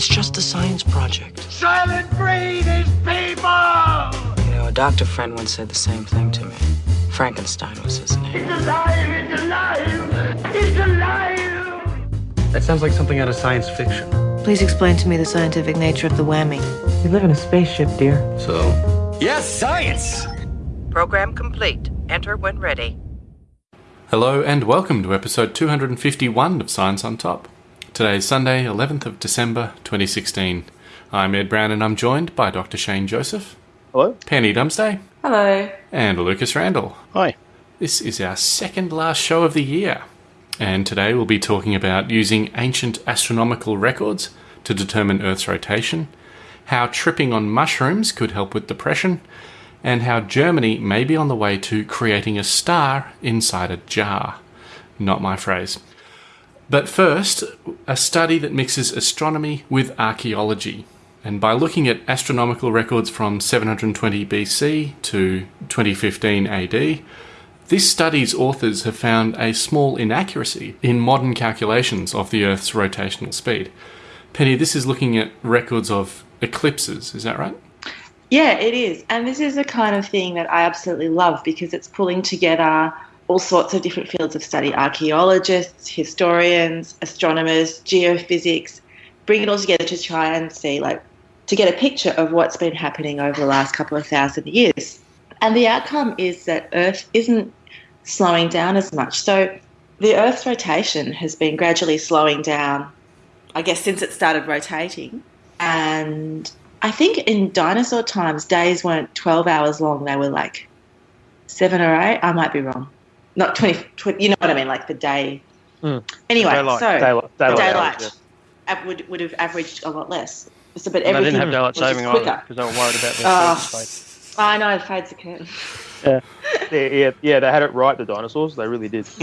It's just a science project. Soylent Green is people! You know, a doctor friend once said the same thing to me. Frankenstein was his name. It's alive! It's alive! It's alive! That sounds like something out of science fiction. Please explain to me the scientific nature of the whammy. We live in a spaceship, dear. So, Yes, science! Program complete. Enter when ready. Hello and welcome to episode 251 of Science on Top. Today is Sunday, 11th of December 2016. I'm Ed Brown and I'm joined by Dr. Shane Joseph, Hello? Penny Dumsday, Hello. and Lucas Randall. Hi. This is our second last show of the year, and today we'll be talking about using ancient astronomical records to determine Earth's rotation, how tripping on mushrooms could help with depression, and how Germany may be on the way to creating a star inside a jar. Not my phrase. But first, a study that mixes astronomy with archaeology. And by looking at astronomical records from 720 BC to 2015 AD, this study's authors have found a small inaccuracy in modern calculations of the Earth's rotational speed. Penny, this is looking at records of eclipses, is that right? Yeah, it is. And this is the kind of thing that I absolutely love because it's pulling together all sorts of different fields of study archaeologists, historians, astronomers, geophysics, bring it all together to try and see, like, to get a picture of what's been happening over the last couple of thousand years. And the outcome is that Earth isn't slowing down as much. So the Earth's rotation has been gradually slowing down, I guess, since it started rotating. And I think in dinosaur times, days weren't 12 hours long, they were like seven or eight. I might be wrong. Not 20, 20 you know what I mean, like the day. Mm. Anyway, Daylight. so Daylight. Daylight. daylight hours, av- would, would have averaged a lot less. So, but yeah. And they everything didn't have daylight was saving either quicker. because they were worried about their Oh. I know, it fades the curtain. Yeah. yeah, yeah, yeah, they had it right, the dinosaurs. They really did.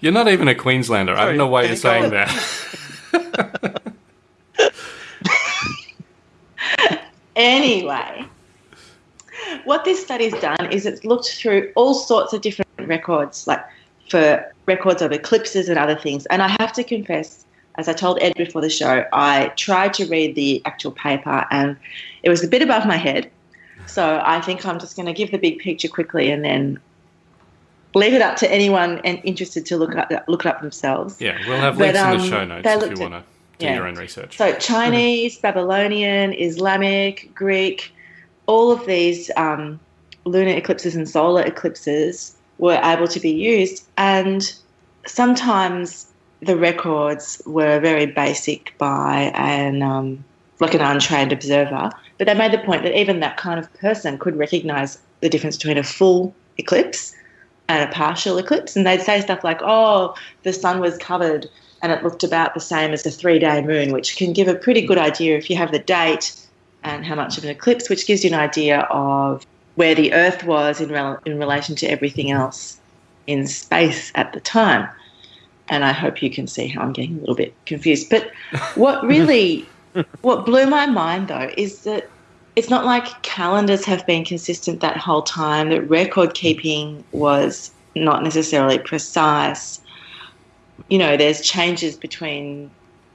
You're not even a Queenslander. I don't know why you're saying that. Anyway, what this study's done is it's looked through all sorts of different records, like for records of eclipses and other things. And I have to confess, as I told Ed before the show, I tried to read the actual paper and it was a bit above my head. So I think I'm just going to give the big picture quickly and then leave it up to anyone and interested to look up look it up themselves. Yeah, we'll have But, links in the um, show notes if you want to do yeah. your own research. So Chinese, Babylonian, Islamic, Greek, all of these um, lunar eclipses and solar eclipses were able to be used, and sometimes the records were very basic by an um, like an untrained observer. But they made the point that even that kind of person could recognise the difference between a full eclipse and a partial eclipse, and they'd say stuff like, "Oh, the sun was covered." and it looked about the same as a three day moon, which can give a pretty good idea if you have the date and how much of an eclipse, which gives you an idea of where the Earth was in, rel- in relation to everything else in space at the time. And I hope you can see how I'm getting a little bit confused. But what really, what blew my mind though, is that it's not like calendars have been consistent that whole time, that record keeping was not necessarily precise you know, there's changes between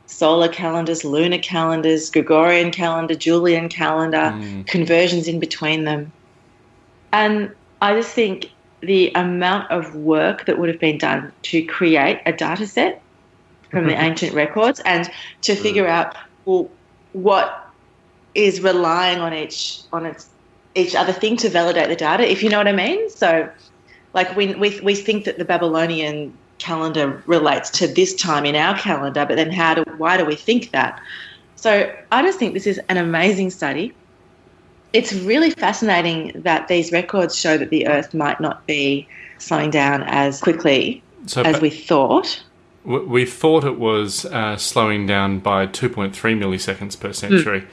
solar calendars, lunar calendars, Gregorian calendar, Julian calendar, Mm. conversions in between them. And I just think the amount of work that would have been done to create a data set from the ancient records and to figure out well what is relying on each on its each other thing to validate the data, if you know what I mean. So like we we we think that the Babylonian calendar relates to this time in our calendar, but then how do why do we think that? So I just think this is an amazing study. It's really fascinating that these records show that the Earth might not be slowing down as quickly So as we thought. We thought it was uh, slowing down by 2.3 milliseconds per century,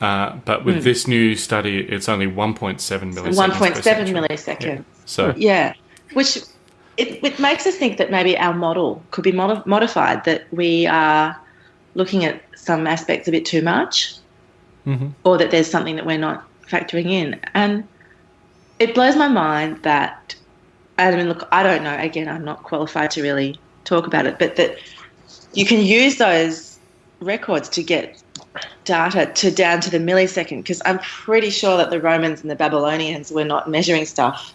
uh, but with Mm. this new study, it's only 1.7 milliseconds. One per point milliseconds. Yeah. So Yeah, which it, it makes us think that maybe our model could be modi- modified. That we are looking at some aspects a bit too much, Mhm. or that there's something that we're not factoring in. And it blows my mind that I mean, look, I don't know. Again, I'm not qualified to really talk about it, but that you can use those records to get data to down to the millisecond because I'm pretty sure that the Romans and the Babylonians were not measuring stuff,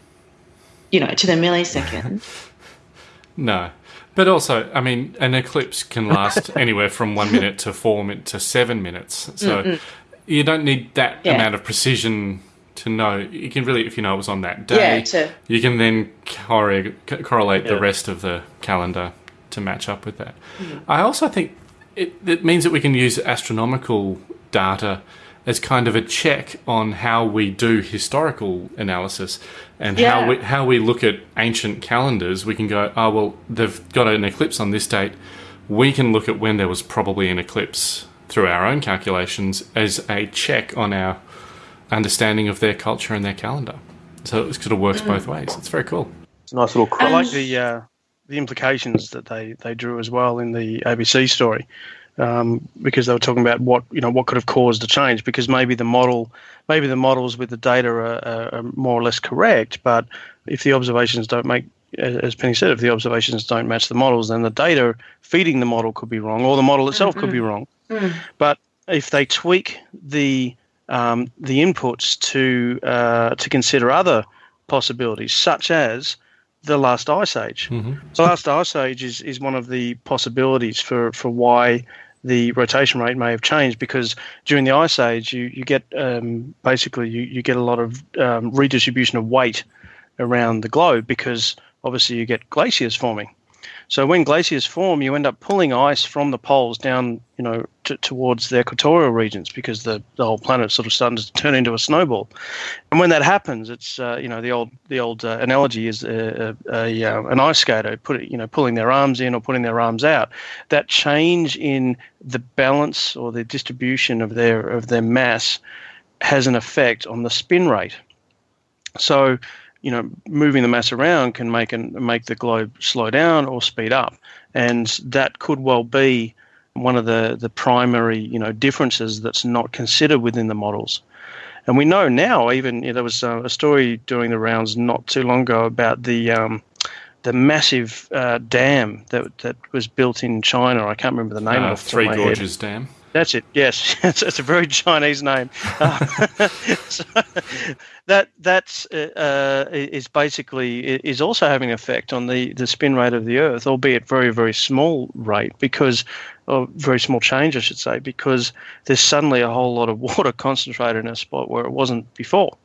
you know, to the millisecond. No. But also, I mean, an eclipse can last anywhere from one minute to four minutes to seven minutes. So you don't need that Yeah. amount of precision to know. You can really, if you know it was on that day, Yeah, to- you can then corre- co- correlate the rest of the calendar to match up with that. Mm-hmm. I also think it, it means that we can use astronomical data as kind of a check on how we do historical analysis and how we how we look at ancient calendars. We can go, oh well, they've got an eclipse on this date. We can look at when there was probably an eclipse through our own calculations as a check on our understanding of their culture and their calendar. So it sort of works both ways. It's very cool. It's a nice little Um, I like the uh, the implications that they, they drew as well in the ABC story, um, because they were talking about what you know what could have caused the change. Because maybe the model, maybe the models with the data are, are, are more or less correct, but if the observations don't make as as Penny said, if the observations don't match the models, then the data feeding the model could be wrong, or the model itself could be wrong. But if they tweak the um, the inputs to uh, to consider other possibilities, such as the last ice age. The last ice age is, is one of the possibilities for, for why the rotation rate may have changed because during the ice age you, you get um, basically you, you get a lot of um, redistribution of weight around the globe because obviously you get glaciers forming. So when glaciers form, you end up pulling ice from the poles down, you know, t- towards the equatorial regions because the, the whole planet's sort of starting to turn into a snowball. And when that happens, it's uh, you know the old the old uh, analogy is a, a, a, uh, an ice skater put you know pulling their arms in or putting their arms out. That change in the balance or the distribution of their of their mass has an effect on the spin rate. So you know, moving the mass around can make an, make the globe slow down or speed up, and that could well be one of the the primary you know differences that's not considered within the models. And we know now, even you know, there was uh, a story doing the rounds not too long ago about the um, the massive uh, dam that that was built in China. I can't remember the name Uh, Three of my head. Gorges Dam. That's it. Yes, it's, a very Chinese name. Uh, so that that's uh, uh, is basically is also having an effect on the, the spin rate of the Earth, albeit very very small rate because or very small change, I should say, because there's suddenly a whole lot of water concentrated in a spot where it wasn't before.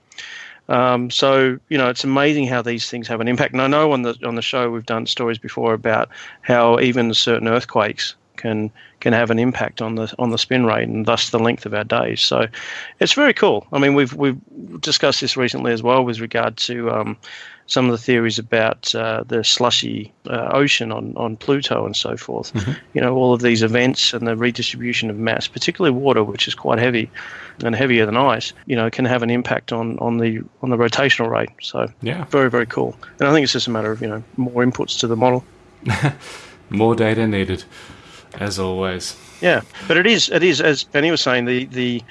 Um, so you know, it's amazing how these things have an impact. And I know on the on the show we've done stories before about how even certain earthquakes can can have an impact on the on the spin rate and thus the length of our days. So it's very cool. I mean, we've we've discussed this recently as well with regard to um, some of the theories about uh, the slushy uh, ocean on, on Pluto and so forth. You know, all of these events and the redistribution of mass, particularly water, which is quite heavy and heavier than ice, you know, can have an impact on, on the on the rotational rate. So Yeah. very very cool. And I think it's just a matter of you know more inputs to the model. More data needed, as always. Yeah, but it is it is as Penny was saying the the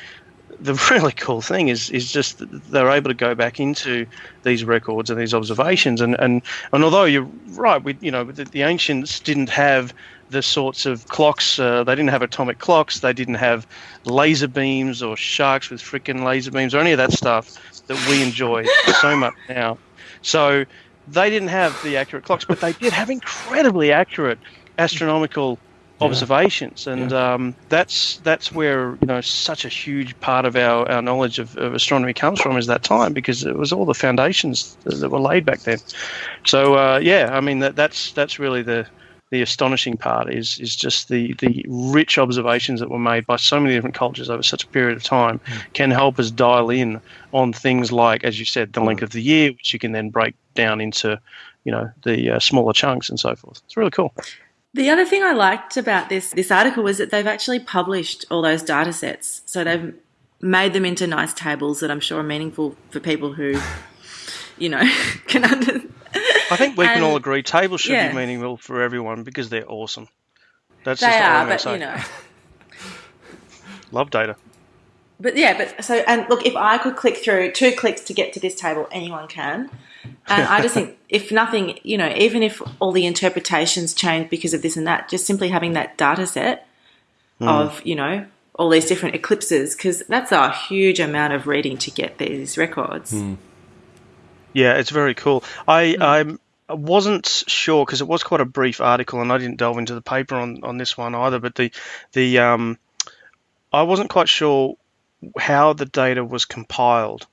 the really cool thing is is just they're able to go back into these records and these observations and and, and although you're right we you know the, the ancients didn't have the sorts of clocks uh, they didn't have atomic clocks they didn't have laser beams or sharks with freaking laser beams or any of that stuff that we enjoy so much now so they didn't have the accurate clocks but they did have incredibly accurate astronomical observations. And um, that's that's where you know such a huge part of our, our knowledge of, of astronomy comes from is that time because it was all the foundations that, that were laid back then. So uh, yeah i mean that, that's that's really the the astonishing part is is just the the rich observations that were made by so many different cultures over such a period of time can help us dial in on things like as you said the length of the year which you can then break down into you know the uh, smaller chunks and so forth. It's really cool The other thing I liked about this this article was that they've actually published all those data sets. So they've made them into nice tables that I'm sure are meaningful for people who, you know, can under. I think we can all agree tables should yeah. be meaningful for everyone because they're awesome. That's They just are, but you know, Love data. But yeah, but so and look, if I could click through two clicks to get to this table, anyone can. And I just think, if nothing, you know, even if all the interpretations change because of this and that, just simply having that data set hmm. of, you know, all these different eclipses, because that's a huge amount of reading to get these records. Hmm. Yeah, it's very cool. I I'm, I wasn't sure because it was quite a brief article, and I didn't delve into the paper on, on this one either. But the the um, I wasn't quite sure how the data was compiled.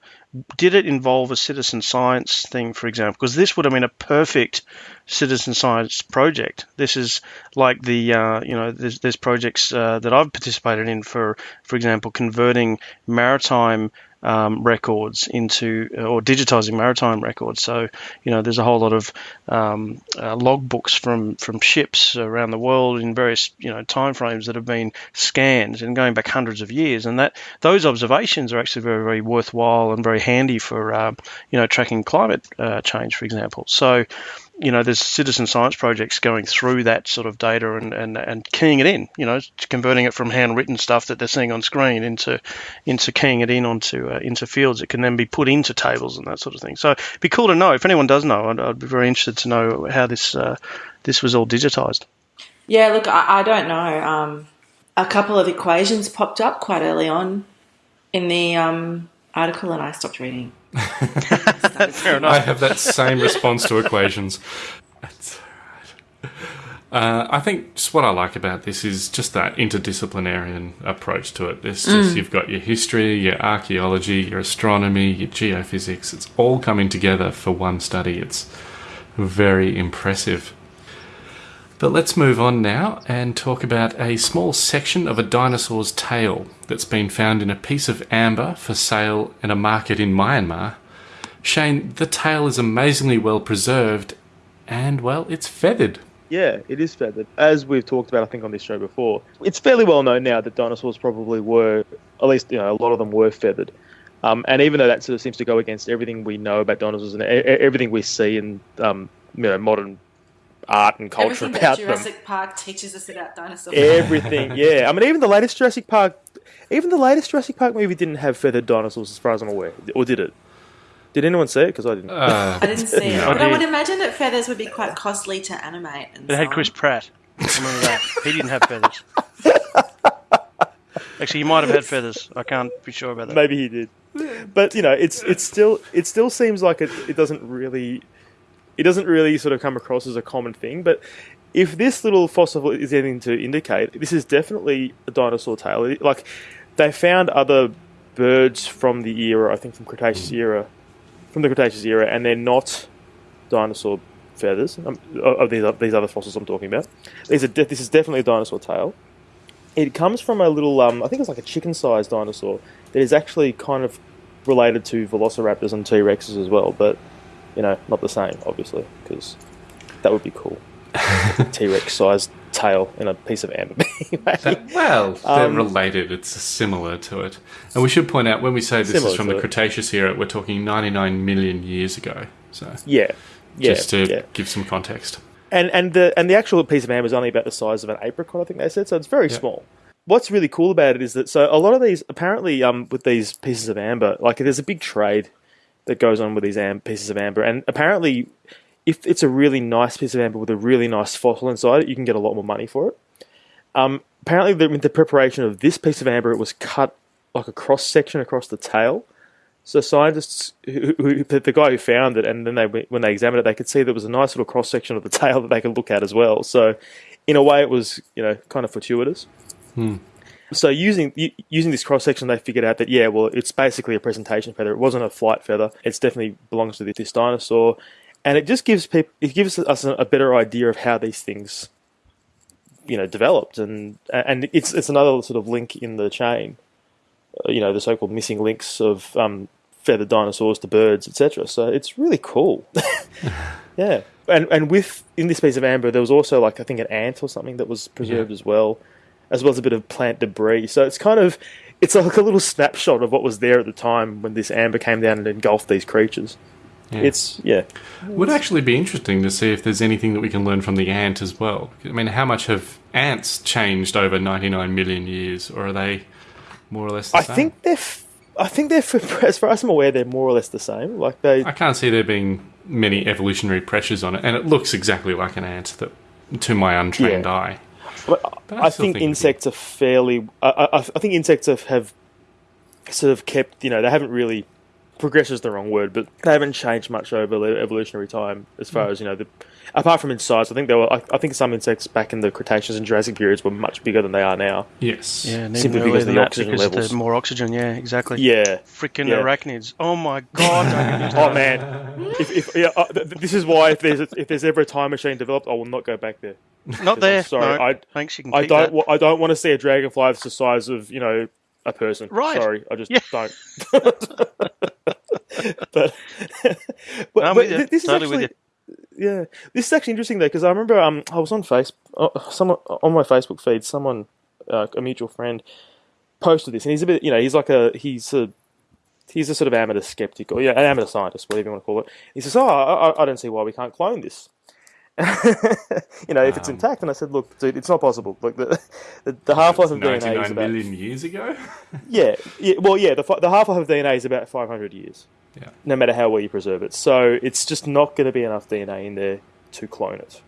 Did it involve a citizen science thing, for example? Because this would have been a perfect citizen science project. This is like the uh, you know there's, there's projects uh, that I've participated in for for example converting maritime um, records into or digitizing maritime records. So you know there's a whole lot of um, uh, logbooks from from ships around the world in various you know timeframes that have been scanned and going back hundreds of years, and that those observations are actually very very worthwhile and very handy for uh, you know tracking climate uh, change, for example. So you know, there's citizen science projects going through that sort of data and, and, and keying it in, you know, converting it from handwritten stuff that they're seeing on screen into into keying it in onto uh, into fields that can then be put into tables and that sort of thing. So it'd be cool to know if anyone does know. I'd, I'd be very interested to know how this uh, this was all digitized. Yeah, look, I, I don't know. Um, a couple of equations popped up quite early on in the um, article, and I stopped reading. Fair enough. I have that same response to equations. That's all right. Uh, I think just what I like about this is just that interdisciplinary approach to it. It's just you've got your history, your archaeology, your astronomy, your geophysics. It's all coming together for one study. It's very impressive. But let's move on now and talk about a small section of a dinosaur's tail that's been found in a piece of amber for sale in a market in Myanmar. Shane, the tail is amazingly well preserved and, well, it's feathered. Yeah, it is feathered. As we've talked about, I think, on this show before, it's fairly well known now that dinosaurs probably were, at least, you know, a lot of them were feathered. Um, and even though that sort of seems to go against everything we know about dinosaurs and everything we see in, um, you know, modern art and culture Everything that about them, Jurassic Park teaches us about dinosaurs. everything, yeah. I mean, even the latest Jurassic Park, even the latest Jurassic Park movie didn't have feathered dinosaurs, as far as I'm aware, or did it? Did anyone see it? Because I didn't. Uh, I didn't see it, No, but I I would imagine that feathers would be quite costly to animate. And It so had on. Chris Pratt. I remember that. He didn't have feathers. Actually, he might have had feathers. I can't be sure about that. Maybe he did, but you know, it's it's still it still seems like it, it doesn't really it doesn't really sort of come across as a common thing. But if this little fossil is anything to indicate, this is definitely a dinosaur tail. Like they found other birds from the era, I think from Cretaceous era, from the Cretaceous era, and they're not dinosaur feathers um, of these these other fossils I'm talking about. These are de- this is definitely a dinosaur tail. It comes from a little, um, I think it's like a chicken-sized dinosaur that is actually kind of related to velociraptors and T Rexes as well, but you know, not the same, obviously, because that would be cool. T Rex sized tail in a piece of amber. That- well, they're Um, related. It's similar to it. And we should point out when we say this is from the it. Cretaceous era, we're talking 99 million years ago. So yeah, yeah, just to yeah. give some context. And and the and the actual piece of amber is only about the size of an apricot, I think they said. So it's very Yeah. small. What's really cool about it is that so a lot of these apparently um with these pieces of amber, like there's a big trade that goes on with these am- pieces of amber, and apparently if it's a really nice piece of amber with a really nice fossil inside it, you can get a lot more money for it. Um, apparently, the, with the preparation of this piece of amber, it was cut like a cross section across the tail. So scientists, who, who, the guy who found it, and then they when they examined it, they could see there was a nice little cross section of the tail that they could look at as well. So, in a way, it was you know kind of fortuitous. So using using this cross section, they figured out that yeah, well, it's basically a presentation feather. It wasn't a flight feather. It definitely belongs to this, this dinosaur, and it just gives people it gives us a, a better idea of how these things, you know, developed, and and it's it's another sort of link in the chain, uh, you know, the so-called missing links of um, feathered dinosaurs to birds, etc. So it's really cool. yeah, and and with in this piece of amber, there was also like I think an ant or something that was preserved as well, as well as a bit of plant debris. So it's kind of it's like a little snapshot of what was there at the time when this amber came down and engulfed these creatures. Yeah. It's yeah, Would actually be interesting to see if there's anything that we can learn from the ant as well. I mean, how much have ants changed over 99 million years, or are they more or less. The I same. think they're. F- I think they're, as far as I'm aware, they're more or less the same. Like they, I can't see there being many evolutionary pressures on it, and it looks exactly like an ant that, to my untrained Yeah. eye. But But I I think think insects are fairly. I, I, I think insects have, have sort of kept. You know, they haven't really. Progress is the wrong word, but they haven't changed much over the evolutionary time as Mm. far as you know. The, apart from in size, I think there were. I, I think some insects back in the Cretaceous and Jurassic periods were much bigger than they are now. Yes. Yeah, Simply because of the oxygen because of levels. the more oxygen. Yeah, exactly. Yeah. Freaking Yeah. arachnids. Oh my god. don't get me Oh man, if, if yeah, uh, th- th- this is why if there's if there's ever a time machine developed, I will not go back there. Not I'm there. sorry, No, I thanks. You can I don't that. wa- I don't want to see a dragonfly that's the size of you know a person. Right. Sorry, I just Yeah. don't. but but, I'm but with you. th- this Totally is with actually yeah. This is actually interesting though because I remember um I was on face uh, someone on my Facebook feed someone uh, a mutual friend posted this and he's a bit you know he's like a he's a he's a sort of amateur skeptic or yeah an amateur scientist whatever you want to call it. He says oh I- I don't see why we can't clone this you know if it's Um, intact and I said look dude it's not possible like the the, the half life of DNA is about million years ago. yeah, yeah, well, yeah. The the half life of DNA is about five hundred years. Yeah. No matter how well you preserve it, so it's just not going to be enough DNA in there to clone it.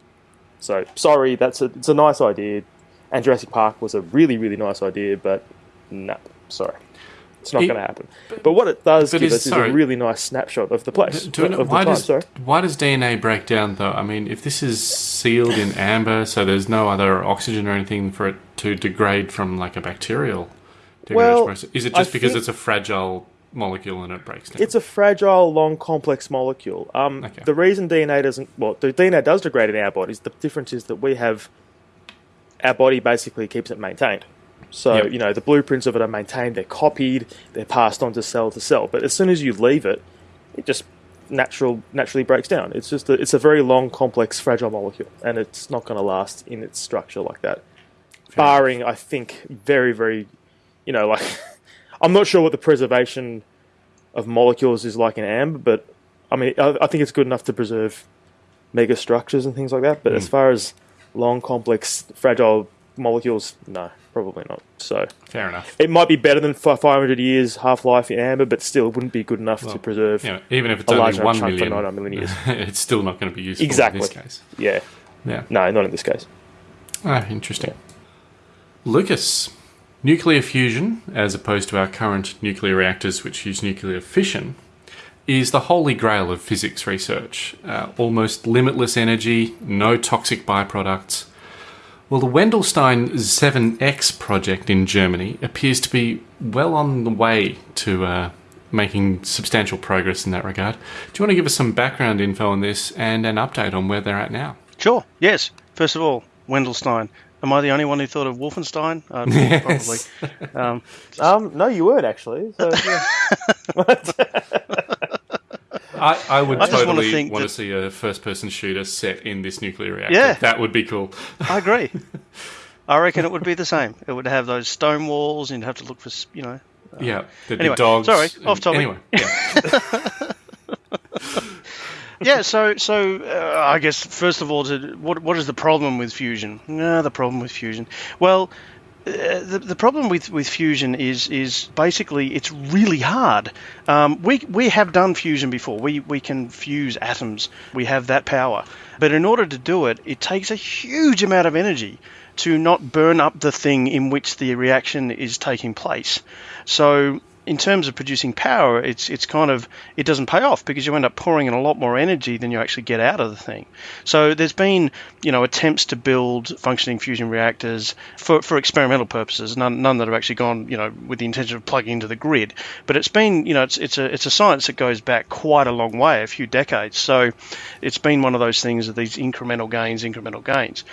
So sorry, that's a it's a nice idea, and Jurassic Park was a really really nice idea, but no, sorry, it's not going to happen. But what it does give is- us is a really nice snapshot of the place Do of the why time. does Sorry. why does DNA break down though? I mean, if this is sealed in amber, so there's no other oxygen or anything for it to degrade from like a bacterial degradation Well, process, is it I just because think- it's a fragile molecule and it breaks down? It's a fragile, long, complex molecule. Um, Okay. The reason DNA doesn't, well, the DNA does degrade in our bodies. The difference is that we have, our body basically keeps it maintained. So Yep. you know the blueprints of it are maintained. They're copied. They're passed on to cell to cell. But as soon as you leave it, it just natural naturally breaks down. It's just a, it's a very long, complex, fragile molecule, and it's not going to last in its structure like that. Barring, I think, very, very, you know, like I'm not sure what the preservation of molecules is like in amber, but I mean, I, I think it's good enough to preserve mega structures and things like that. But as hmm. far as long, complex, fragile molecules, no, probably not. So Fair enough. it might be better than 500 years half life in amber, but still, it wouldn't be good enough Well, to preserve. You know, even if it's a only large one chunk for million, 900 million years. it's still not going to be useful Exactly. in this case. Yeah, Yeah. no, not in this case. Ah, interesting. Lucas, nuclear fusion, as opposed to our current nuclear reactors which use nuclear fission, is the holy grail of physics research. Uh, almost limitless energy, no toxic byproducts. Well, the Wendelstein 7X project in Germany appears to be well on the way to uh, making substantial progress in that regard. Do you want to give us some background info on this and an update on where they're at now? Sure. Yes. First of all, Wendelstein. Am I the only one who thought of Wolfenstein? Uh, Yes. Probably. Um, Um, no, you weren't actually. So, yeah. I, I would I totally think want to see a first person shooter set in this nuclear reactor. Yeah. That would be cool. I agree. I reckon it would be the same. It would have those stone walls, and you'd have to look for, you know. yeah. There'd anyway, be dogs. sorry, off topic. Anyway, yeah. Yeah. So, so uh, I guess first of all, to, what what is the problem with fusion? No, the problem with fusion. Well, uh, the, the problem with, with fusion is is basically it's really hard. Um, we we have done fusion before. We we can fuse atoms. We have that power. But in order to do it, it takes a huge amount of energy to not burn up the thing in which the reaction is taking place. So in terms of producing power, it's it's kind of it doesn't pay off because you end up pouring in a lot more energy than you actually get out of the thing. So there's been you know attempts to build functioning fusion reactors for, for experimental purposes, none, none that have actually gone you know with the intention of plugging into the grid. But it's been you know it's it's a it's a science that goes back quite a long way, a few decades. So it's been one of those things of these incremental gains, incremental gains.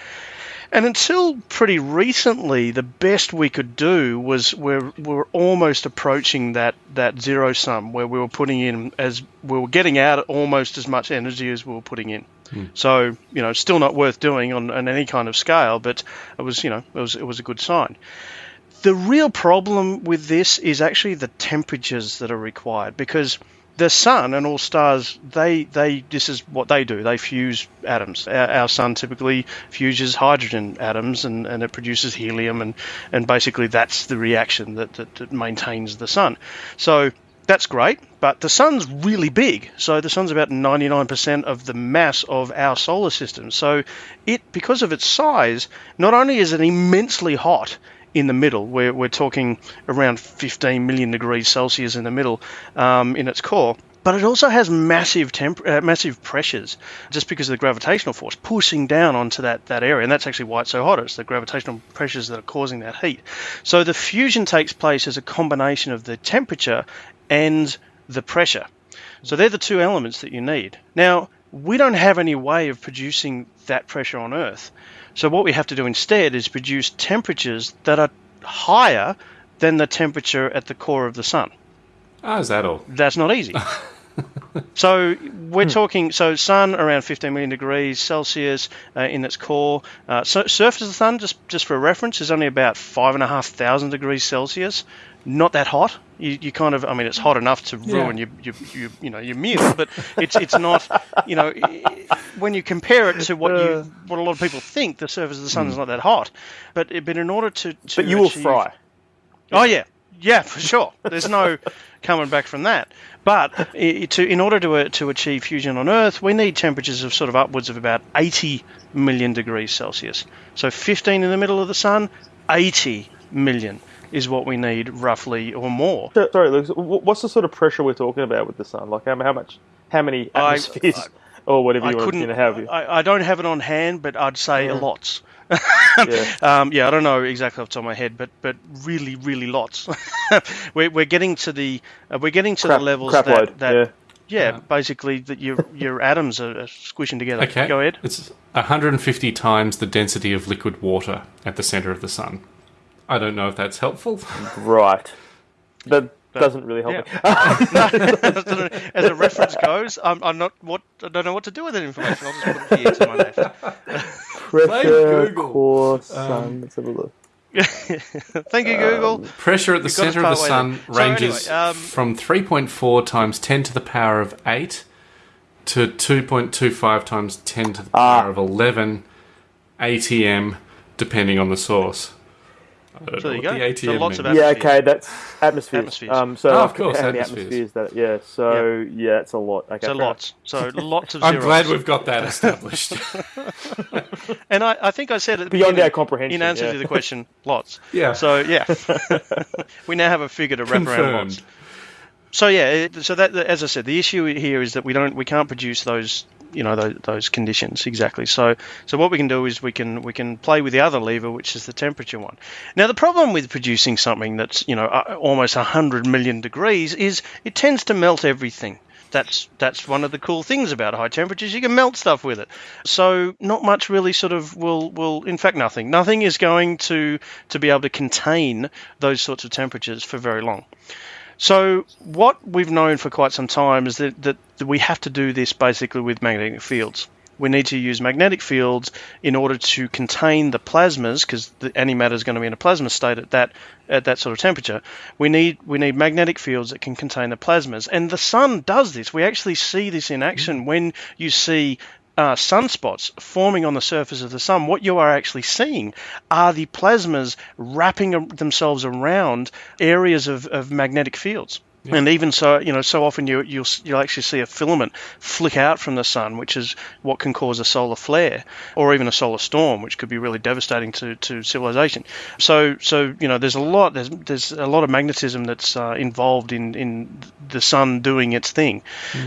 And until pretty recently, the best we could do was we're, we're almost approaching that, that zero sum where we were putting in as we were getting out almost as much energy as we were putting in. Hmm. So you know, still not worth doing on, on any kind of scale, but it was you know it was it was a good sign. The real problem with this is actually the temperatures that are required because the sun and all stars, they they this is what they do. They fuse atoms. Our, our sun typically fuses hydrogen atoms, and, and it produces helium, and and basically that's the reaction that, that, that maintains the sun. So that's great, but the sun's really big. So the sun's about 99% of the mass of our solar system. So it, because of its size, not only is it immensely hot in the middle, where we're talking around 15 million degrees Celsius in the middle um, in its core, but it also has massive temp- uh, massive pressures just because of the gravitational force pushing down onto that, that area. And that's actually why it's so hot. It's the gravitational pressures that are causing that heat. So the fusion takes place as a combination of the temperature and the pressure. So they're the two elements that you need. Now we don't have any way of producing that pressure on earth so what we have to do instead is produce temperatures that are higher than the temperature at the core of the sun Ah, is that all? that's not easy. so we're talking so sun around 15 million degrees Celsius uh, in its core. Uh, so surface of the sun, just just for reference, is only about five and a half thousand degrees Celsius. Not that hot. You, you kind of, I mean, it's hot enough to ruin your, your, your, you know, your meal, but it's it's not, you know, when you compare it to what you what a lot of people think, the surface of the sun is not that hot. But but in order to, to But you will fry. Oh yeah, yeah, for sure. There's no coming back from that. But to, in order to uh, to achieve fusion on Earth, we need temperatures of sort of upwards of about 80 million degrees Celsius. So 15 in the middle of the sun, 80 million is what we need roughly or more. Sorry, Luke. What's the sort of pressure we're talking about with the sun? Like how, how much? How many I- atmospheres, or whatever I you want to have? I, I don't have it on hand, but I'd say Yeah. lots. Yeah. um, yeah, I don't know exactly off the top of my head, but but really, really lots. we're, we're getting to the uh, we're getting to Crap- the levels that, load, that yeah. yeah, basically that your your atoms are, are squishing together. Okay. Go ahead. It's 150 times the density of liquid water at the center of the sun. I don't know if that's helpful. Right. That doesn't really help yeah. me. As a reference goes, I'm, I'm not what I don't know what to do with that information. I'll just put it here to my left. Pressure, core, sun. Let's have a look. Thank you, Google. Pressure at the You've got us center of the sun there. So anyway, ranges um, from 3.4 times 10 to the power of 8 to 2.25 times 10 to the Ah. power of 11 ATM, depending on the source. I don't So there you go. the So ATM lots of means. Yeah, okay, that's atmospheres. Atmospheres. Um, so Oh, of course, how many atmospheres. atmospheres that? Yeah, so yeah, it's a lot. Okay, So fair lots. So lots of I'm zeros. glad we've got that established. And I, I think I said at the Beyond our comprehension, In answer yeah. to the question, lots. Yeah. So yeah, we now have a figure to wrap around Confirmed. lots. So yeah, so that as I said, the issue here is that we don't we can't produce those you know those, those conditions exactly. So so what we can do is we can we can play with the other lever, which is the temperature one. Now the problem with producing something that's you know uh, almost hundred million degrees is it tends to melt everything. That's that's one of the cool things about high temperatures. You can melt stuff with it. So not much really sort of will will in fact nothing. Nothing is going to to be able to contain those sorts of temperatures for very long. So what we've known for quite some time is that, that we have to do this basically with magnetic fields. We need to use magnetic fields in order to contain the plasmas, because the antimatter is going to be in a plasma state at that at that sort of temperature. We need we need magnetic fields that can contain the plasmas, and the sun does this. We actually see this in action when you see uh, sunspots forming on the surface of the sun, what you are actually seeing are the plasmas wrapping themselves around areas of, of magnetic fields. And even so, you know, so often you, you'll you'll actually see a filament flick out from the sun, which is what can cause a solar flare, or even a solar storm, which could be really devastating to, to civilization. So so you know, there's a lot there's there's a lot of magnetism that's uh, involved in in the sun doing its thing.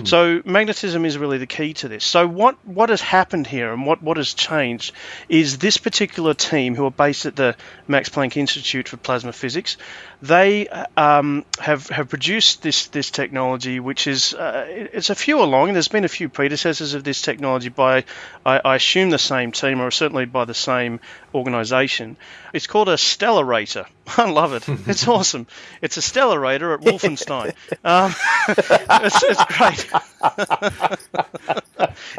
So magnetism is really the key to this. So what what has happened here and what what has changed is this particular team who are based at the Max Planck Institute for Plasma Physics. They um, have have produced this this technology, which is uh, it's a few along. There's been a few predecessors of this technology by I, I assume the same team or certainly by the same organisation. It's called a stellarator. I love it. It's awesome. It's a stellarator at Wolfenstein. Um, it's, it's great.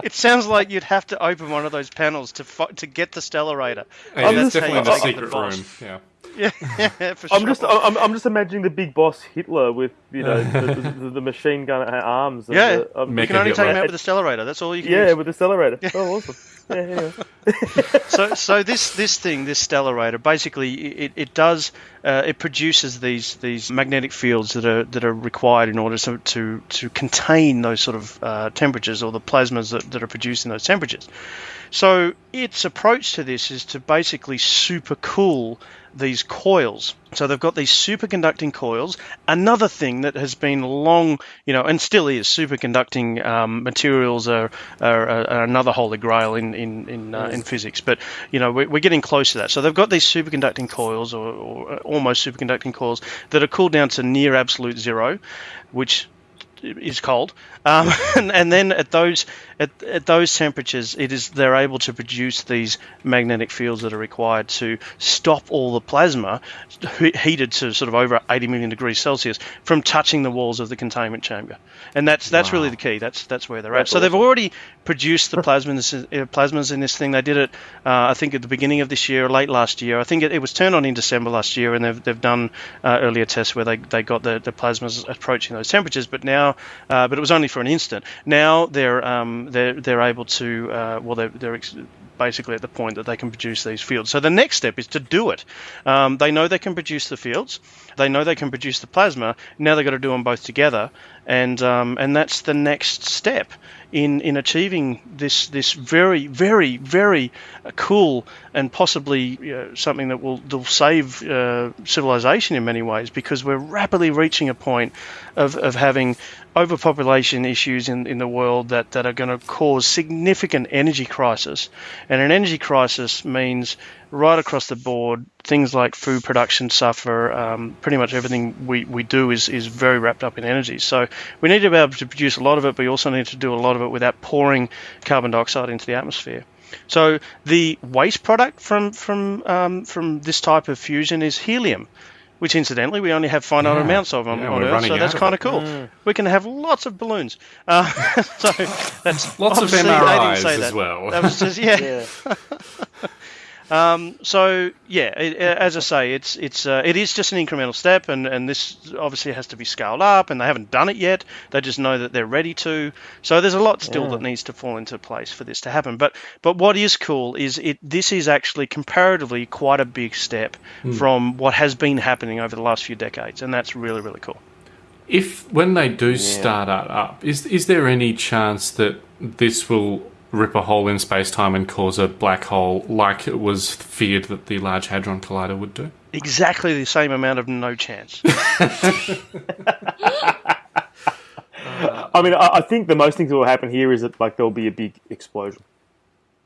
it sounds like you'd have to open one of those panels to fi- to get the stellarator. Yeah, it's that's definitely you the secret room. Yeah. Yeah, yeah, for I'm sure. just I'm, I'm just imagining the big boss Hitler with you know the, the, the machine gun arms. And yeah, the, um, you can only Hitler. take him out with the Stellarator. That's all you can yeah, use. with the accelerator. Oh, awesome. Yeah, anyway. so so this this thing this stellarator basically it, it does uh, it produces these these magnetic fields that are that are required in order to to, to contain those sort of uh, temperatures or the plasmas that, that are producing those temperatures so its approach to this is to basically super cool these coils. So they've got these superconducting coils. Another thing that has been long, you know, and still is superconducting um, materials are, are, are another holy grail in in in, uh, in physics. But you know, we're, we're getting close to that. So they've got these superconducting coils, or, or almost superconducting coils, that are cooled down to near absolute zero, which is cold, um, and, and then at those at, at those temperatures, it is they're able to produce these magnetic fields that are required to stop all the plasma heated to sort of over 80 million degrees Celsius from touching the walls of the containment chamber, and that's that's really the key. That's that's where they're at. That's So they've already produced the plasmas uh, plasmas in this thing. They did it, uh, I think, at the beginning of this year, or late last year. I think it, it was turned on in December last year, and they've, they've done uh, earlier tests where they, they got the, the plasmas approaching those temperatures. But now, uh, but it was only for an instant. Now they're um, they're they're able to uh, well they're, they're ex- basically at the point that they can produce these fields. So the next step is to do it. Um, they know they can produce the fields. They know they can produce the plasma. Now they've got to do them both together, and um, and that's the next step in in achieving this this very very very cool and possibly uh, something that will, will save uh, civilization in many ways because we're rapidly reaching a point of, of having overpopulation issues in, in the world that, that are going to cause significant energy crisis. And an energy crisis means right across the board things like food production suffer um, pretty much everything we, we do is, is very wrapped up in energy so we need to be able to produce a lot of it but we also need to do a lot of it without pouring carbon dioxide into the atmosphere so the waste product from from um, from this type of fusion is helium, which incidentally we only have finite Yeah. amounts of on, Yeah, on Earth, so that's kind of it. cool. We can have lots of balloons. Uh, so that's Lots of obviously they didn't MRIs say as well. That was just yeah. Yeah. Um, so yeah, it, as I say, it's it's uh, it is just an incremental step, and, and this obviously has to be scaled up, and they haven't done it yet. They just know that they're ready to. So there's a lot still Yeah. that needs to fall into place for this to happen. But but what is cool is it this is actually comparatively quite a big step from what has been happening over the last few decades, and that's really really cool. If when they do start that up, is is there any chance that this will rip a hole in space time and cause a black hole, like it was feared that the Large Hadron Collider would do? Exactly the same amount of no chance. I mean, I, I think the most things that will happen here is that like there'll be a big explosion.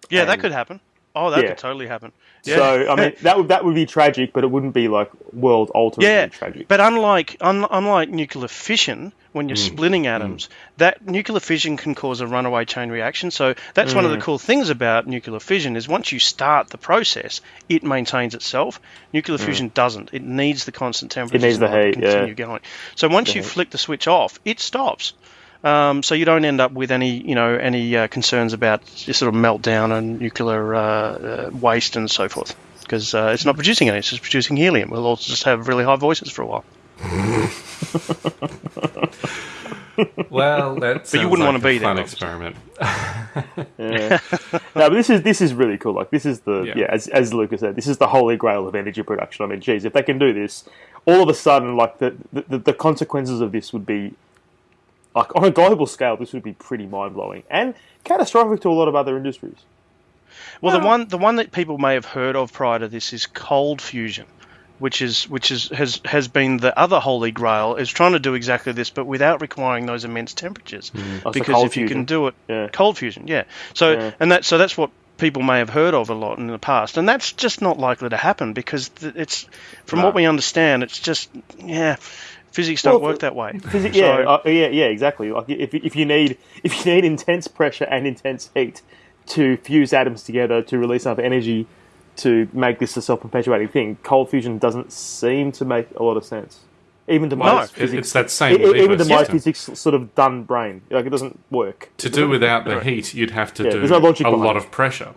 Yeah, that could happen. Oh, that Yeah. could totally happen. Yeah. So I mean, that would that would be tragic, but it wouldn't be like world altering Yeah, tragic. but unlike un, unlike nuclear fission, when you're mm. splitting mm. atoms, that nuclear fission can cause a runaway chain reaction. So that's one of the mm. cool things about nuclear fission is once you start the process, it maintains itself. Nuclear fusion doesn't. It needs the constant temperature It needs the order to heat, yeah. continue going. So once you heat. flick the switch off, it stops. Um, so you don't end up with any, you know, any uh, concerns about this sort of meltdown and nuclear uh, uh, waste and so forth, because uh, it's not producing any; it's just producing helium. We'll all just have really high voices for a while. Well, that But you wouldn't wanna be there, Fun obviously. experiment. Yeah. no, but this is this is really cool. Like this is the Yeah. yeah, as as Lucas said, this is the holy grail of energy production. I mean, geez, if they can do this, all of a sudden, like the the, the consequences of this would be like on a global scale, this would be pretty mind blowing and catastrophic to a lot of other industries. Well, the one the one that people may have heard of prior to this is cold fusion, which is which is has has been the other holy grail is trying to do exactly this, but without requiring those immense temperatures. Mm. Oh, so Because cold if you fusion. can do it, Yeah. cold fusion, yeah. So Yeah. and that so that's what people may have heard of a lot in the past, and that's just not likely to happen because it's from No. what we understand, it's just yeah. Physics Well, don't work that way. Physi- So- yeah, uh, yeah, yeah, exactly. Like if if you need if you need intense pressure and intense heat to fuse atoms together to release enough energy to make this a self-perpetuating thing, cold fusion doesn't seem to make a lot of sense. Even to my it's, physics, it's that same e- even to my system. physics sort of done brain, like it doesn't work. To do without the heat, you'd have to Yeah, do no a lot of pressure.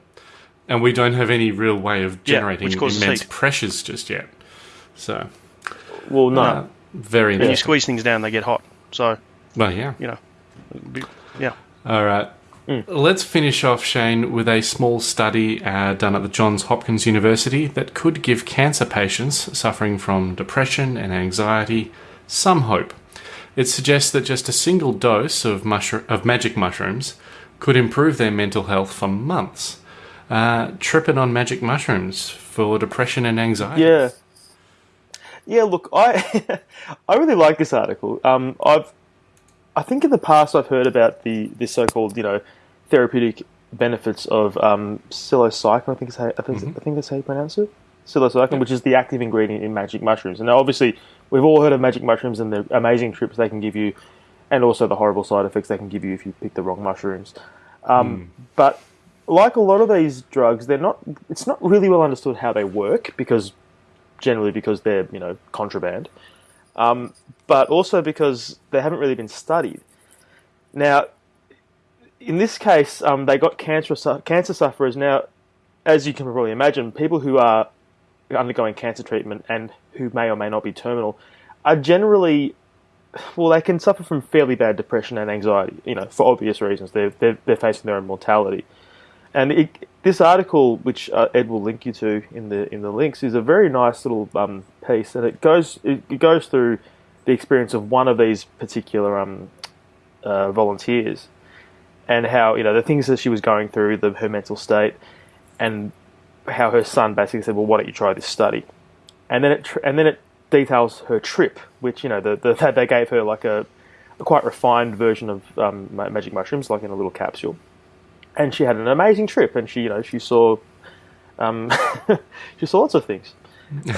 And we don't have any real way of generating which causes immense heat. pressures just yet. So, Well, no. uh, very When you interesting. squeeze things down, they get hot. So Well, yeah. you know, it'd be- yeah. All right. Let's finish off, Shane, with a small study uh, done at the Johns Hopkins University that could give cancer patients suffering from depression and anxiety some hope. It suggests that just a single dose of, mushroom, of magic mushrooms could improve their mental health for months. Uh, tripping on magic mushrooms for depression and anxiety. Yeah. Yeah, look, I I really like this article. Um, I've I think in the past I've heard about the the so-called you know therapeutic benefits of um, psilocybin. I think is how, I think, I think that's how you pronounce it. Psilocybin, which is the active ingredient in magic mushrooms. And now, obviously, we've all heard of magic mushrooms and the amazing trips they can give you, and also the horrible side effects they can give you if you pick the wrong mushrooms. Um, But like a lot of these drugs, they're not. It's not really well understood how they work because generally because they're you know contraband, um, but also because they haven't really been studied. Now, in this case, um, they got cancer cancer sufferers. Now, as you can probably imagine, people who are undergoing cancer treatment and who may or may not be terminal are generally well, they can suffer from fairly bad depression and anxiety. You know, for obvious reasons, they're they're, they're facing their own mortality. And it, this article, which uh, Ed will link you to in the in the links, is a very nice little um, piece, and it goes it, it goes through the experience of one of these particular um, uh, volunteers, and how you know the things that she was going through, the, her mental state, and how her son basically said, "Well, why don't you try this study?" And then it and then it details her trip, which you know the, the they gave her like a, a quite refined version of um, magic mushrooms, like in a little capsule and she had an amazing trip, and she, you know, she saw, um, she saw lots of things.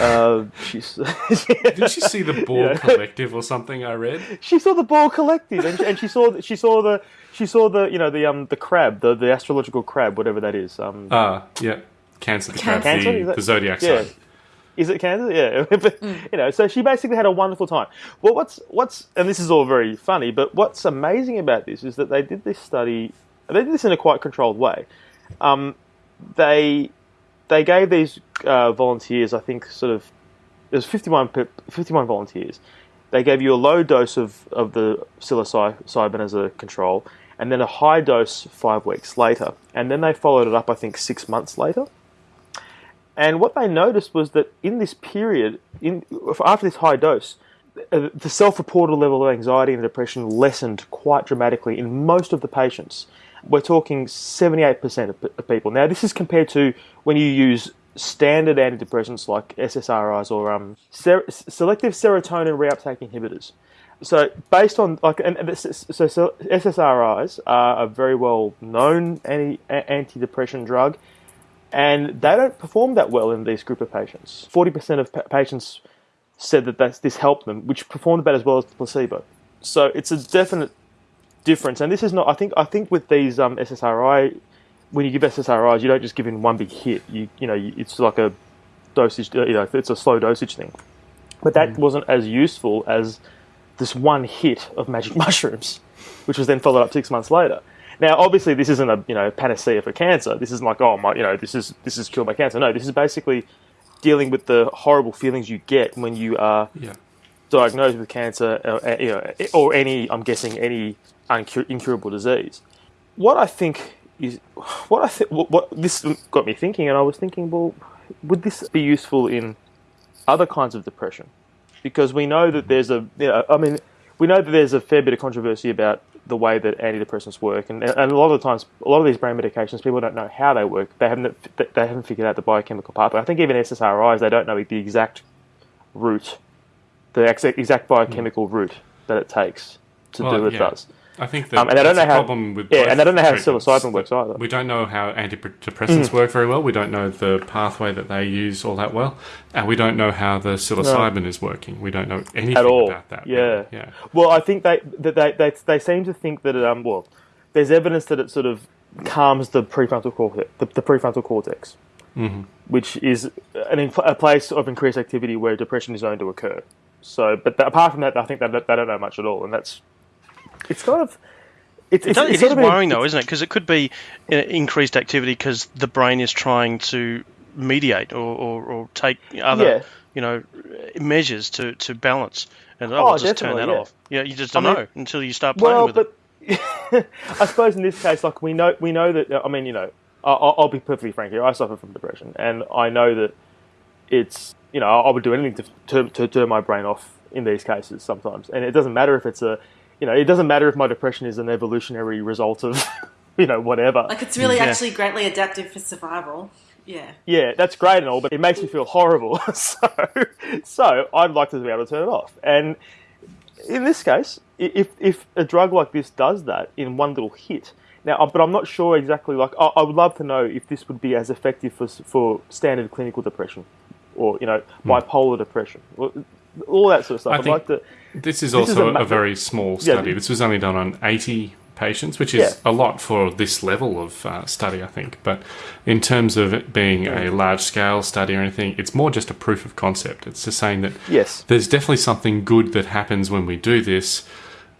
Uh, she's, Did she see the Ball Yeah. Collective or something I read? she saw the ball collective, and, and she saw, she saw the, she saw the, you know, the um, the crab, the, the astrological crab, whatever that is. Um, Ah, yeah. Cancer the crab, Cancer, the, that- the zodiac yeah. sign. Is it Kansas? Yeah, But, you know. So she basically had a wonderful time. Well, what's what's and this is all very funny, but what's amazing about this is that they did this study. They did this in a quite controlled way. Um, they they gave these uh, volunteers, I think, sort of it was 51, 51 volunteers. They gave you a low dose of, of the psilocybin as a control, and then a high dose five weeks later. And then they followed it up, I think, six months later. And what they noticed was that in this period, in after this high dose, uh, the self-reported level of anxiety and depression lessened quite dramatically in most of the patients. We're talking 78% of, people. Now, this is compared to when you use standard antidepressants like SSRIs or um, ser- selective serotonin reuptake inhibitors. So, based on like, and, so, so SSRIs are a very well known anti antidepressant drug, and they don't perform that well in this group of patients. Forty percent of pa- patients said that this helped them, which performed about as well as the placebo. So it's a definite difference, and this is not. I think. I think with these um, SSRI, when you give SSRIs, you don't just give in one big hit. You you know, it's like a dosage. uh, You know, it's a slow dosage thing. But that wasn't as useful as this one hit of magic mushrooms, which was then followed up six months later. Now, obviously, this isn't a you know panacea for cancer. This isn't like oh my you know this is this is cured my cancer. No, this is basically dealing with the horrible feelings you get when you are Yeah. diagnosed with cancer, uh, uh, you know, or any I'm guessing any incurable disease. What I think is what I think what, what this got me thinking, and I was thinking, well, would this be useful in other kinds of depression? Because we know that there's a, you know, I mean, we know that there's a fair bit of controversy about the way that antidepressants work, and, and a lot of the times, a lot of these brain medications, people don't know how they work. They haven't they haven't figured out the biochemical pathway. I think even SSRIs, they don't know the exact route, the exact, exact biochemical hmm. route that it takes to Well, do what yeah. it does. I think that Um, and I don't know a how- problem with yeah, and I don't know how psilocybin works either. We don't know how antidepressants work very well. We don't know the pathway that they use all that well, and we don't know how the psilocybin is working. We don't know anything at all. about that. Yeah, really. yeah. Well, I think they they, they they seem to think that it, um well, there's evidence that it sort of calms the prefrontal cortex, the, the prefrontal cortex, Mhm. which is an inf- a place of increased activity where depression is known to occur. So, but apart from that, I think that they don't know much at all, and that's it's kind of it's, It, it's, does, it's it is worrying though, isn't it? Because it could be uh, increased activity because the brain is trying to mediate or, or, or take other Yeah. you know measures to, to balance. And oh, Oh, I'll just turn that yeah. off. Yeah, you just I don't mean- know until you start playing Well, with it. but I suppose in this case, like we know, we know that. I mean, you know, I- I'll, I'll be perfectly frank here. I suffer from depression, and I know that it's you know I would do anything to, to to turn my brain off in these cases sometimes, and it doesn't matter if it's a you know it doesn't matter if my depression is an evolutionary result of you know whatever. Like it's really Yeah. actually greatly adaptive for survival. Yeah. Yeah, that's great and all, but it makes me feel horrible. so, so I'd like to be able to turn it off. And in this case, if if a drug like this does that in one little hit, now, uh, but I'm not sure exactly. Like, I, I would love to know if this would be as effective for for standard clinical depression, or you know, bipolar depression, or all that sort of stuff. I I'd think like to. This is This is also a a, very small Yeah. study. This was only done on 80 patients, which is a lot for this level of uh, study, I think. But in terms of it being a large scale study or anything, it's more just a proof of concept. It's just saying that Yes. there's definitely something good that happens when we do this.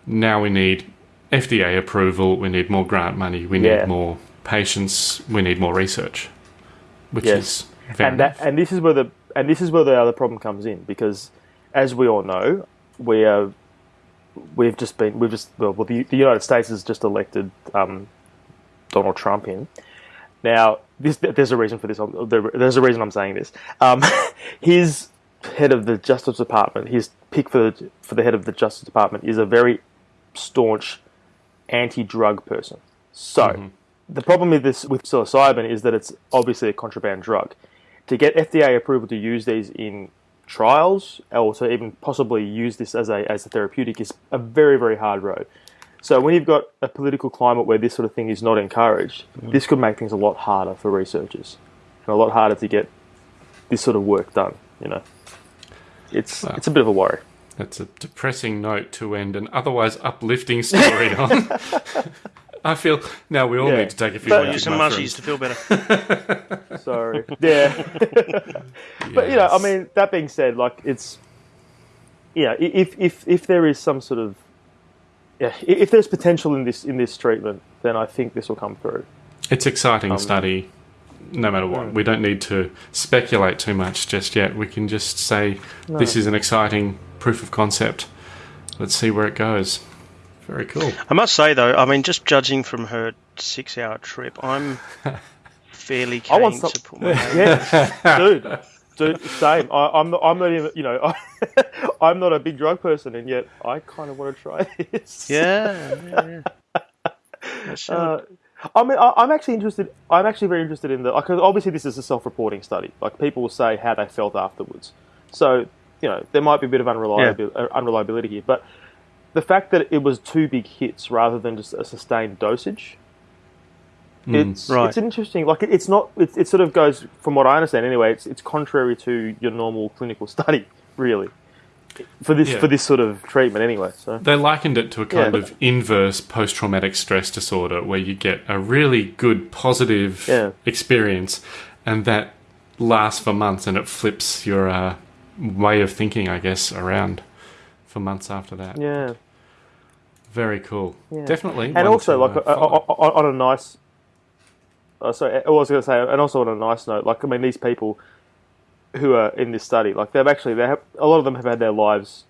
Now we need FDA approval, we need more grant money, we Yeah. need more patients, we need more research, which Yes. is and that and this is where the and this is where the other problem comes in because as we all know we are we've just been we've just well, well the, the United States has just elected um, Donald Trump in. Now this there's a reason for this. There's a reason I'm saying this. Um, his head of the Justice Department his pick for the, for the head of the Justice Department is a very staunch anti-drug person. So the problem with this with psilocybin is that it's obviously a contraband drug. To get FDA approval to use these in trials, or to even possibly use this as a as a therapeutic, is a very very hard road. So when you've got a political climate where this sort of thing is not encouraged, mm. this could make things a lot harder for researchers, and a lot harder to get this sort of work done. You know, it's Wow. it's a bit of a worry. That's a depressing note to end an otherwise uplifting story on. I feel now we all Yeah. need to take a few But- magic Use some mushrooms. mushies to feel better. Sorry. Yeah. But you know, I mean, that being said, like it's, yeah, i- if if if there is some sort of, yeah, if there's potential in this in this treatment, then I think this will come through. It's exciting Um, study, no matter what. We don't need to speculate too much just yet. We can just say this is an exciting proof of concept. Let's see where it goes. Very cool. I must say though, I mean, just judging from her six-hour trip, I'm fairly I keen want some- to put my name. Yeah, dude, dude, same. I, I'm not, I'm not even, you know, I, I'm not a big drug person, and yet I kind of want to try this. Yeah, yeah, yeah. Uh, I mean, I, I'm actually interested. I'm actually very interested in the because obviously this is a self-reporting study. Like people will say how they felt afterwards. So you know there might be a bit of unreliability, uh, unreliability here, but the fact that it was two big hits rather than just a sustained dosage. It's Right. it's interesting. Like it, it's not. It, it sort of goes from what I understand anyway. It's it's contrary to your normal clinical study, really, for this Yeah. for this sort of treatment anyway. So They likened it to a kind Yeah. of inverse post traumatic stress disorder where you get a really good positive Yeah. experience and that lasts for months and it flips your uh, way of thinking, I guess, around for months after that. yeah. Very cool. Yeah. Definitely. and also like uh, on, on a nice uh, sorry i was going to say and also on a nice note like i mean these people who are in this study like they've actually they have a lot of them have had their lives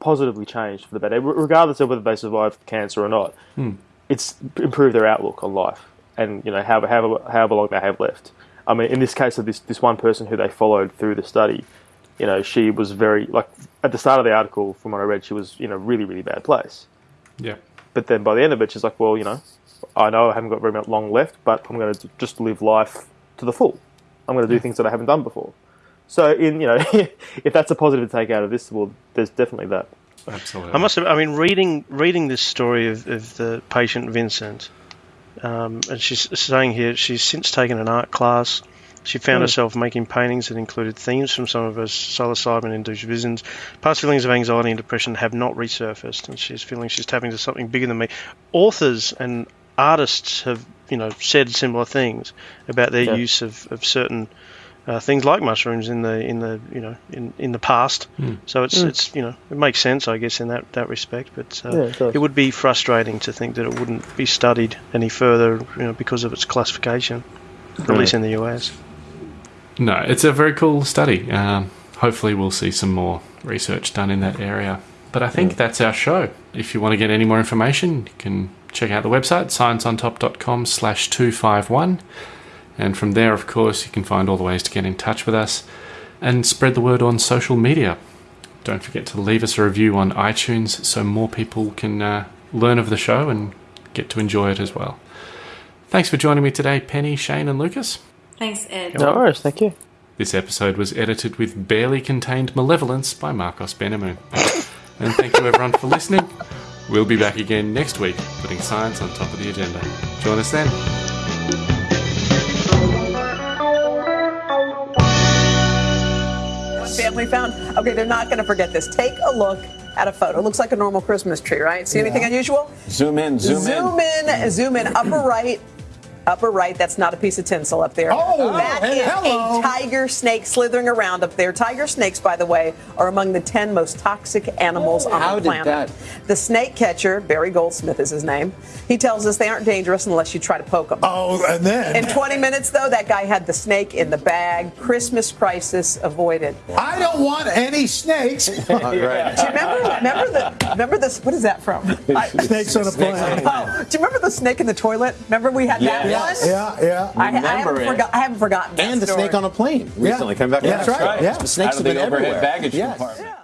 positively changed for the better regardless of whether they survived cancer or not Hmm. it's improved their outlook on life and you know however, however, however long they have left i mean in this case of this this one person who they followed through the study you know she was very like at the start of the article from what i read she was in a really really bad place yeah. but then by the end of it, she's like, well, you know, I know I haven't got very much long left, but I'm going to just live life to the full. I'm going to do things that I haven't done before. So, in you know, if that's a positive to take out of this, well, there's definitely that. Absolutely. I must have. I mean, reading reading this story of, of the patient Vincent, um, and she's saying here she's since taken an art class. She found Hmm. herself making paintings that included themes from some of her psilocybin-induced visions. Past feelings of anxiety and depression have not resurfaced, and she's feeling she's tapping into something bigger than me. Authors and artists have, you know, said similar things about their Yeah. use of, of certain uh, things like mushrooms in the in the you know in, in the past. So it's it's you know it makes sense I guess in that, that respect. But uh, Yeah, it it would be frustrating to think that it wouldn't be studied any further you know because of its classification, at least in the US. No, it's a very cool study. Um, hopefully, we'll see some more research done in that area. But I think that's our show. If you want to get any more information, you can check out the website, scienceontop.com slash 251. And from there, of course, you can find all the ways to get in touch with us and spread the word on social media. Don't forget to leave us a review on iTunes so more people can uh, learn of the show and get to enjoy it as well. Thanks for joining me today, Penny, Shane, and Lucas. Thanks, Ed. No worries, thank you. This episode was edited with barely contained malevolence by Marcos Benamoon. and thank you everyone for listening. We'll be back again next week, putting science on top of the agenda. Join us then. family found. Okay, they're not going to forget this. Take a look at a photo. It looks like a normal Christmas tree, right? See anything unusual? Zoom in, zoom, in. zoom in. Zoom in. Upper right. Upper right, that's not a piece of tinsel up there. Oh, that hey, is hello. a tiger snake slithering around up there. Tiger snakes, by the way, are among the 10 most toxic animals oh. on How the did planet. that- The snake catcher, Barry Goldsmith is his name, he tells us they aren't dangerous unless you try to poke them. Oh, and then In 20 minutes, though, that guy had the snake in the bag. Christmas crisis avoided. I don't want any snakes. Right. Do you remember? Remember the? Remember this? What is that from? I- Snakes on a plane. oh, do you remember the snake in the toilet? Remember we had that Yeah. One? Yeah, yeah. I, I, haven't it. forgot, I haven't forgotten that And the story. snake on a plane recently coming back. Yeah, that's right. Yeah. The snakes Out of have been overhead everywhere. baggage Yes. compartment.